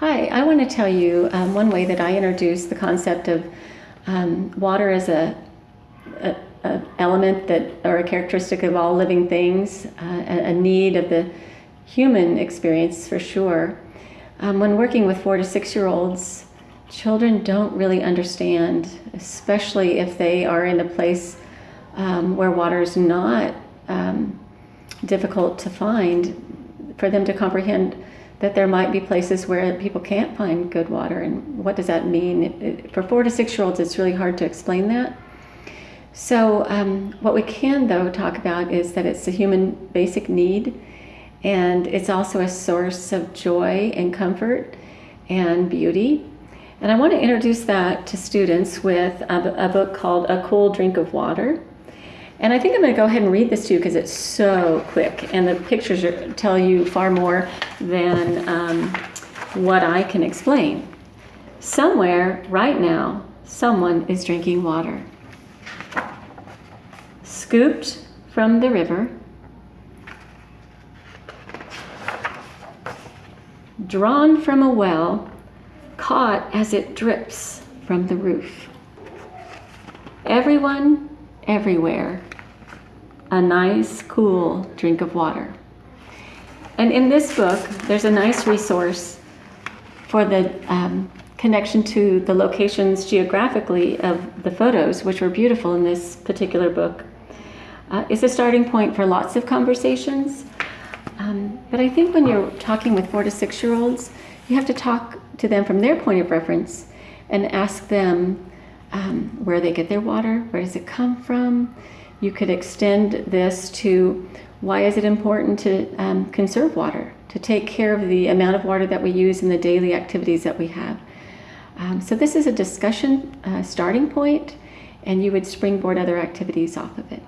Hi, I want to tell you um, one way that I introduce the concept of um, water as a, a, a, element that or a characteristic of all living things, uh, a, a, need of the human experience for sure. Um, when working with four to six year olds, children don't really understand, especially if they are in a place um, where water is not um, difficult to find, for them to comprehend that there might be places where people can't find good water. And what does that mean? For four to six year olds, it's really hard to explain that. So, um, what we can, though, talk about is that it's a human basic need, and it's also a source of joy and comfort and beauty. And I want to introduce that to students with a, a book called A Cool Drink of Water. And I think I'm going to go ahead and read this to you because it's so quick, and the pictures are, tell you far more than um, what I can explain. Somewhere, right now, someone is drinking water. Scooped from the river, drawn from a well, caught as it drips from the roof. Everyone, everywhere, a nice, cool drink of water. And in this book, there's a nice resource for the um, connection to the locations geographically of the photos, which were beautiful in this particular book. Uh, it's a starting point for lots of conversations. Um, but I think when you're talking with four to six year olds, you have to talk to them from their point of reference and ask them um, where they get their water, where does it come from, you could extend this to why is it important to um, conserve water, to take care of the amount of water that we use in the daily activities that we have. Um, so this is a discussion uh, starting point, and you would springboard other activities off of it.